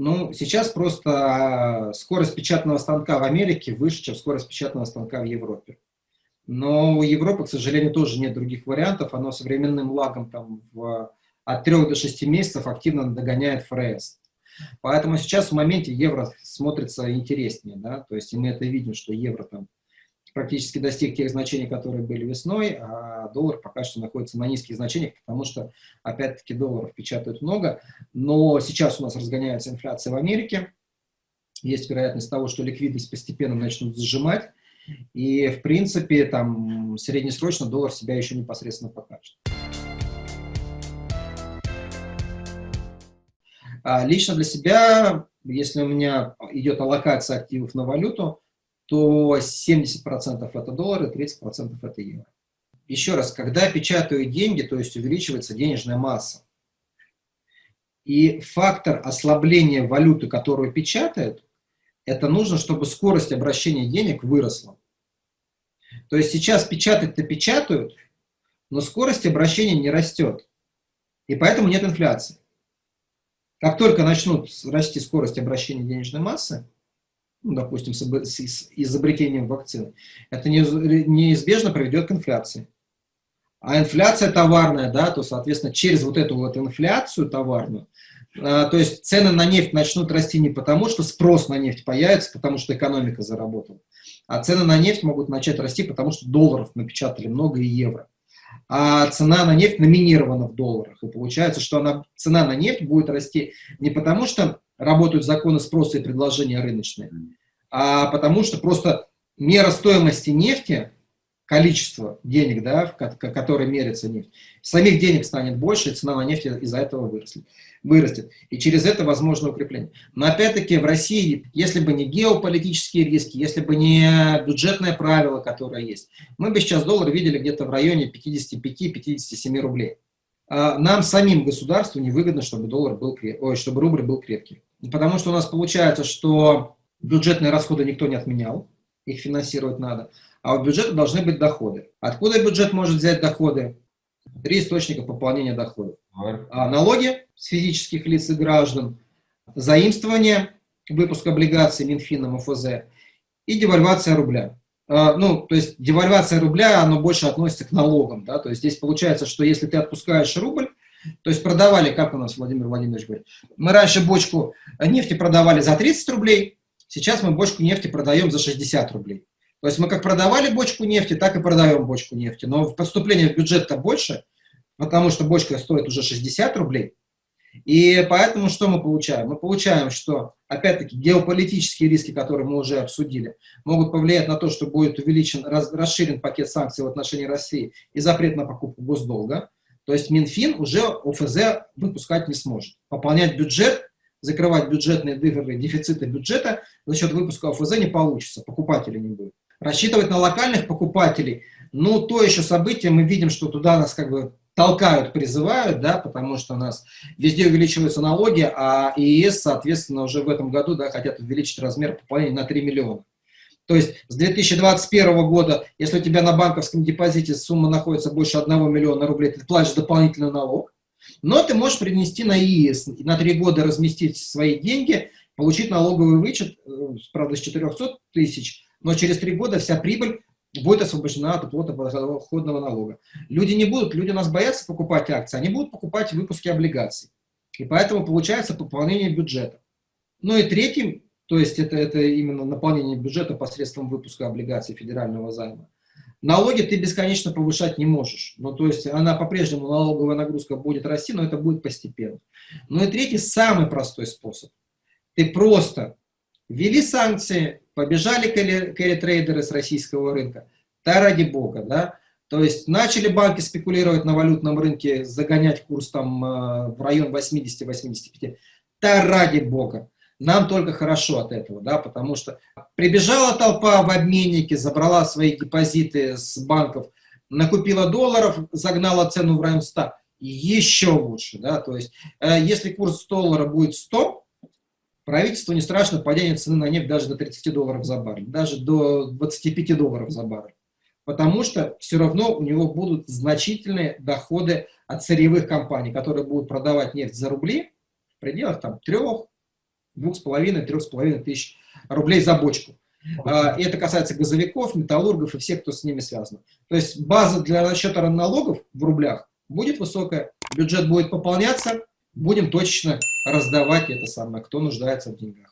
Ну, сейчас просто скорость печатного станка в Америке выше, чем скорость печатного станка в Европе. Но у Европы, к сожалению, тоже нет других вариантов. Оно современным лагом там, в, от 3 до 6 месяцев активно догоняет ФРС. Поэтому сейчас в моменте евро смотрится интереснее. Да? То есть мы это видим, что евро там практически достиг тех значений, которые были весной, а доллар пока что находится на низких значениях, потому что, опять-таки, долларов печатают много. Но сейчас у нас разгоняется инфляция в Америке. Есть вероятность того, что ликвидность постепенно начнут сжимать. И, в принципе, там среднесрочно доллар себя еще непосредственно покажет. А лично для себя, если у меня идет аллокация активов на валюту, то 70% это доллары, 30% это евро. Еще раз, когда печатают деньги, то есть увеличивается денежная масса, и фактор ослабления валюты, которую печатают, это нужно, чтобы скорость обращения денег выросла. То есть сейчас печатать-то печатают, но скорость обращения не растет. И поэтому нет инфляции. Как только начнут расти скорость обращения денежной массы, ну, допустим, с, изобретением вакцины, это неизбежно приведет к инфляции. А инфляция товарная, да, то, соответственно, через вот эту вот инфляцию товарную, а, то есть цены на нефть начнут расти не потому, что спрос на нефть появится, потому что экономика заработала, а цены на нефть могут начать расти, потому что долларов напечатали много и евро. А цена на нефть номинирована в долларах. И получается, что она, цена на нефть будет расти не потому, что работают законы спроса и предложения рыночные, а потому что просто мера стоимости нефти количество денег, да, в которое мерится нефть, самих денег станет больше, и цена на нефть из-за этого вырастет, вырастет. И через это возможно укрепление. Но опять-таки в России, если бы не геополитические риски, если бы не бюджетное правило, которое есть, мы бы сейчас доллар видели где-то в районе 55-57 рублей. А нам самим государству невыгодно, чтобы, доллар был креп... Ой, чтобы рубль был крепкий. Потому что у нас получается, что бюджетные расходы никто не отменял, их финансировать надо а у бюджета должны быть доходы. Откуда бюджет может взять доходы? Три источника пополнения доходов. А налоги с физических лиц и граждан, заимствование, выпуск облигаций Минфином ОФЗ и девальвация рубля. А, ну, то есть девальвация рубля, оно больше относится к налогам. Да? То есть здесь получается, что если ты отпускаешь рубль, то есть продавали, как у нас Владимир Владимирович говорит, мы раньше бочку нефти продавали за 30 рублей, сейчас мы бочку нефти продаем за 60 рублей. То есть мы как продавали бочку нефти, так и продаем бочку нефти. Но поступление в бюджет-то больше, потому что бочка стоит уже 60 рублей. И поэтому что мы получаем? Мы получаем, что, опять-таки, геополитические риски, которые мы уже обсудили, могут повлиять на то, что будет увеличен, расширен пакет санкций в отношении России и запрет на покупку госдолга. То есть Минфин уже ОФЗ выпускать не сможет. Пополнять бюджет, закрывать бюджетные дыры, дефициты бюджета за счет выпуска ОФЗ не получится, покупателей не будет. Рассчитывать на локальных покупателей, ну, то еще событие, мы видим, что туда нас как бы толкают, призывают, да, потому что у нас везде увеличиваются налоги, а ИС, соответственно, уже в этом году, да, хотят увеличить размер пополнения на 3 миллиона. То есть с 2021 года, если у тебя на банковском депозите сумма находится больше 1 миллиона рублей, ты платишь дополнительный налог, но ты можешь принести на ИИС, на 3 года разместить свои деньги, получить налоговый вычет, э, правда, с 400 тысяч, но через три года вся прибыль будет освобождена от уплаты подоходного налога. Люди не будут, люди у нас боятся покупать акции, они будут покупать выпуски облигаций. И поэтому получается пополнение бюджета. Ну и третьим, то есть это, это именно наполнение бюджета посредством выпуска облигаций федерального займа. Налоги ты бесконечно повышать не можешь. Ну, то есть она по-прежнему, налоговая нагрузка будет расти, но это будет постепенно. Ну и третий, самый простой способ. Ты просто ввели санкции, побежали кэрри-трейдеры с российского рынка. Да ради бога, да. То есть начали банки спекулировать на валютном рынке, загонять курс там э, в район 80-85. Да ради бога. Нам только хорошо от этого, да, потому что прибежала толпа в обменнике, забрала свои депозиты с банков, накупила долларов, загнала цену в район 100. Еще лучше, да, то есть э, если курс доллара будет 100, Правительству не страшно падение цены на нефть даже до 30 долларов за баррель, даже до 25 долларов за баррель. Потому что все равно у него будут значительные доходы от сырьевых компаний, которые будут продавать нефть за рубли в пределах там 3, 2,5-3,5 тысяч рублей за бочку. А, и это касается газовиков, металлургов и всех, кто с ними связан. То есть база для расчета налогов в рублях будет высокая, бюджет будет пополняться, будем точечно раздавать это самое, кто нуждается в деньгах.